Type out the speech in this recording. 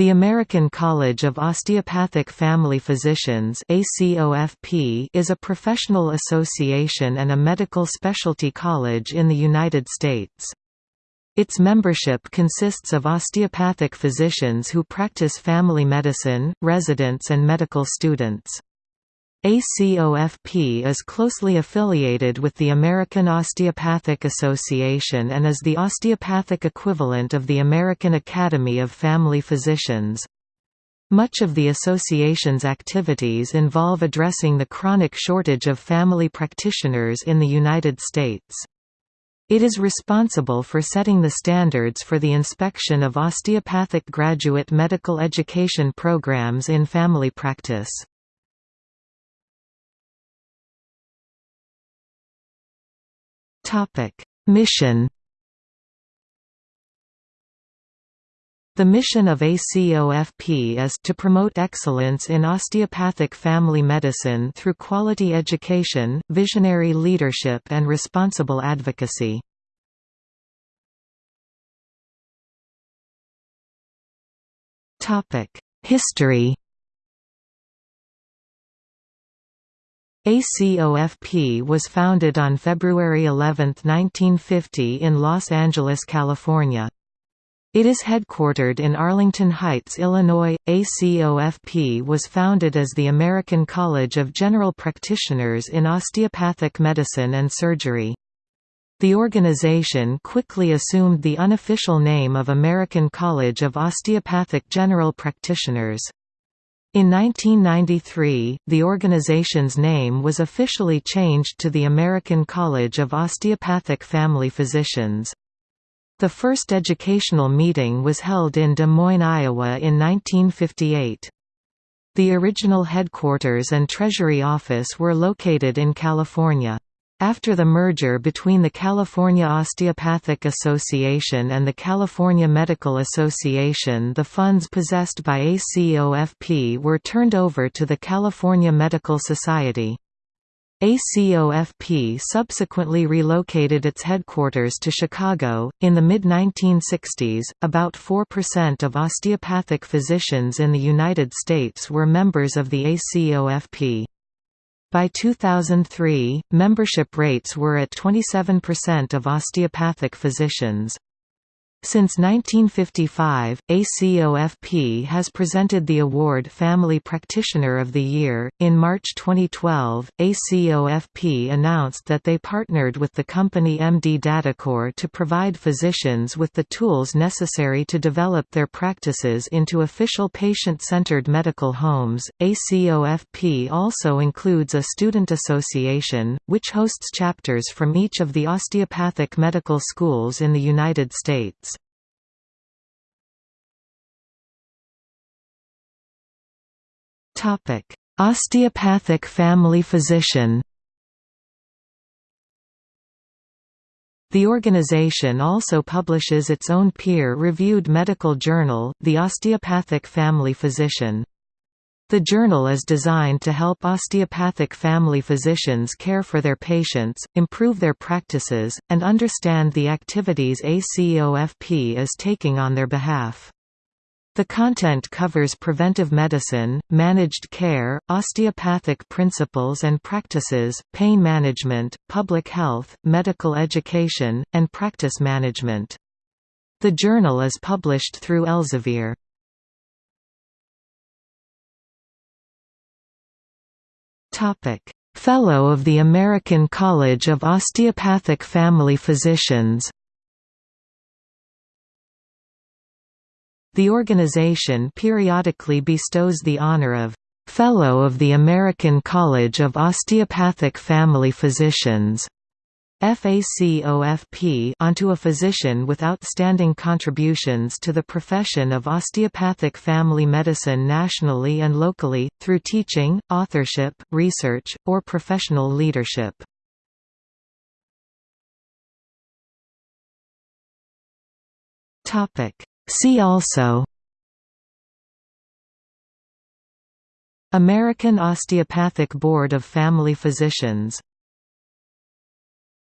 The American College of Osteopathic Family Physicians is a professional association and a medical specialty college in the United States. Its membership consists of osteopathic physicians who practice family medicine, residents and medical students. ACOFP is closely affiliated with the American Osteopathic Association and is the osteopathic equivalent of the American Academy of Family Physicians. Much of the association's activities involve addressing the chronic shortage of family practitioners in the United States. It is responsible for setting the standards for the inspection of osteopathic graduate medical education programs in family practice. Mission The mission of ACOFP is to promote excellence in osteopathic family medicine through quality education, visionary leadership and responsible advocacy. History ACOFP was founded on February 11, 1950 in Los Angeles, California. It is headquartered in Arlington Heights, Illinois. ACOFP was founded as the American College of General Practitioners in Osteopathic Medicine and Surgery. The organization quickly assumed the unofficial name of American College of Osteopathic General Practitioners. In 1993, the organization's name was officially changed to the American College of Osteopathic Family Physicians. The first educational meeting was held in Des Moines, Iowa in 1958. The original headquarters and treasury office were located in California. After the merger between the California Osteopathic Association and the California Medical Association the funds possessed by ACOFP were turned over to the California Medical Society. ACOFP subsequently relocated its headquarters to Chicago. In the mid 1960s, about 4% of osteopathic physicians in the United States were members of the ACOFP. By 2003, membership rates were at 27% of osteopathic physicians. Since 1955, ACOFP has presented the award Family Practitioner of the Year. In March 2012, ACOFP announced that they partnered with the company MD DataCore to provide physicians with the tools necessary to develop their practices into official patient centered medical homes. ACOFP also includes a student association, which hosts chapters from each of the osteopathic medical schools in the United States. Osteopathic family physician The organization also publishes its own peer-reviewed medical journal, The Osteopathic Family Physician. The journal is designed to help osteopathic family physicians care for their patients, improve their practices, and understand the activities ACOFP is taking on their behalf. The content covers preventive medicine, managed care, osteopathic principles and practices, pain management, public health, medical education, and practice management. The journal is published through Elsevier. Fellow of the American College of Osteopathic Family Physicians The organization periodically bestows the honor of Fellow of the American College of Osteopathic Family Physicians FACOFP onto a physician with outstanding contributions to the profession of osteopathic family medicine nationally and locally, through teaching, authorship, research, or professional leadership. See also American Osteopathic Board of Family Physicians